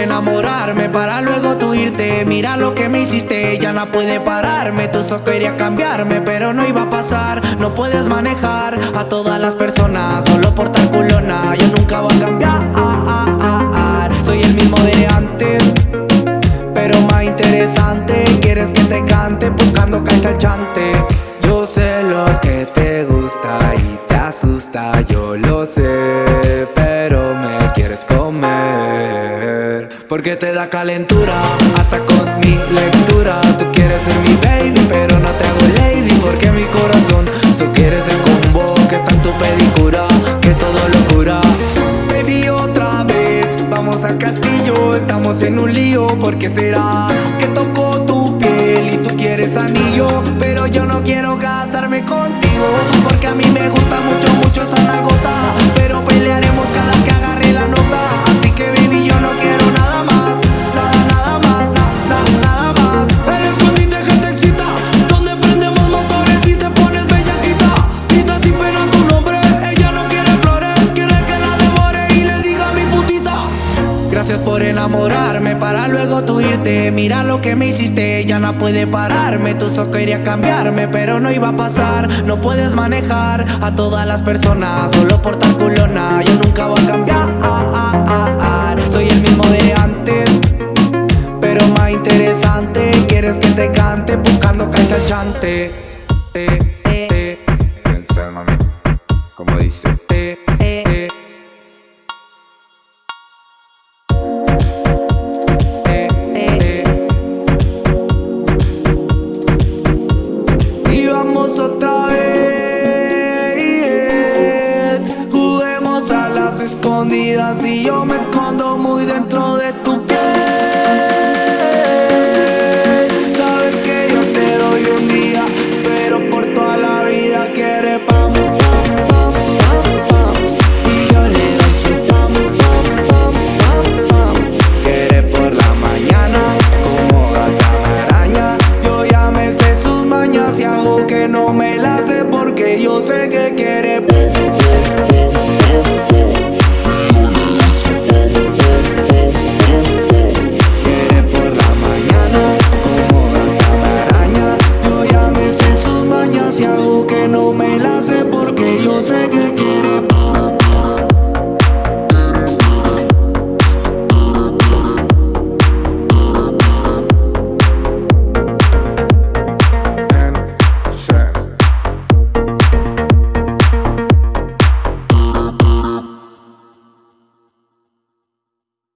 enamorarme para luego tú irte. Mira lo que me hiciste, ya no puede pararme. Tú solo querías cambiarme, pero no iba a pasar. No puedes manejar a todas las personas Solo por tal culona, yo nunca voy a cambiar. Soy el mismo de antes Pero más interesante. Quieres que te cante buscando caes al chante. Yo sé lo que te gusta y te asusta Yo lo sé, pero me Porque te da calentura hasta con mi lectura. Tú quieres ser mi baby, pero no te hago lady. Porque mi corazón solo quiere ser combo Que está en tu pedicura, que todo lo cura. Baby, otra vez, vamos al castillo. Estamos en un lío, porque será que tocó tu piel y tú quieres anillo. Pero yo no quiero casarme contigo Porque a mí me gusta mucho por enamorarme para luego tú irte. Mira lo que me hiciste, ya no puede pararme. Tú solo querías cambiarme, pero no iba a pasar. No puedes manejar a todas las personas Solo por tal culona, yo nunca voy a cambiar. Soy el mismo de antes Pero más interesante. Quieres que te cante buscando al chante escondidas y yo me escondo muy dentro de tu piel. Sabes que yo te doy un día, pero por toda la vida quieres pam pam pam pam pam. Y yo le doy su pam pam pam pam pam. Quiere por la mañana, como gata maraña. Yo ya me sé sus mañas y hago que no me las sé porque yo sé que quiere.